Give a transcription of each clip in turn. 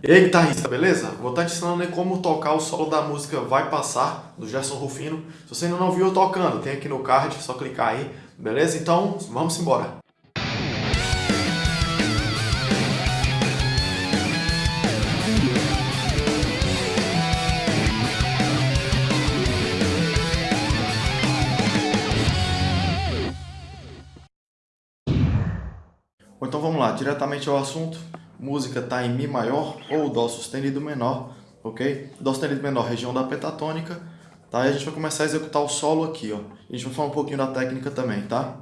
E aí guitarrista, beleza? Vou estar te ensinando aí como tocar o solo da música Vai Passar, do Gerson Rufino. Se você ainda não viu eu tocando, tem aqui no card, é só clicar aí, beleza? Então, vamos embora! Então vamos lá, diretamente ao assunto música está em Mi maior ou Dó sustenido menor, ok? Dó sustenido menor, região da pentatônica, tá? E a gente vai começar a executar o solo aqui, ó. A gente vai falar um pouquinho da técnica também, tá?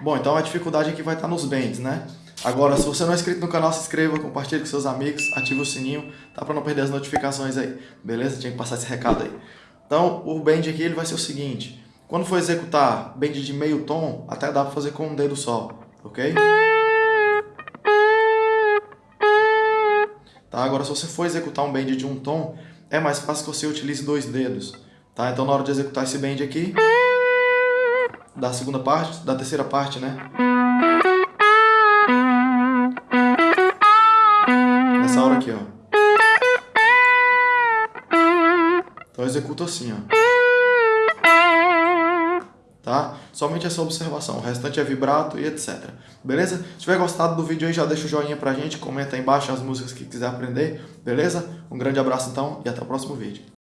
Bom, então a dificuldade aqui vai estar nos bends, né? Agora, se você não é inscrito no canal, se inscreva, compartilhe com seus amigos, ative o sininho, tá? Para não perder as notificações aí, beleza? Tinha que passar esse recado aí. Então, o bend aqui ele vai ser o seguinte. Quando for executar bend de meio tom, até dá para fazer com um dedo só, ok? Tá? Agora, se você for executar um bend de um tom, é mais fácil que você utilize dois dedos. Tá? Então, na hora de executar esse bend aqui da segunda parte, da terceira parte, né? Nessa hora aqui, ó. Então eu executo assim, ó. Tá? Somente essa observação, o restante é vibrato e etc. Beleza? Se tiver gostado do vídeo aí, já deixa o joinha pra gente, comenta aí embaixo as músicas que quiser aprender, beleza? Um grande abraço então e até o próximo vídeo.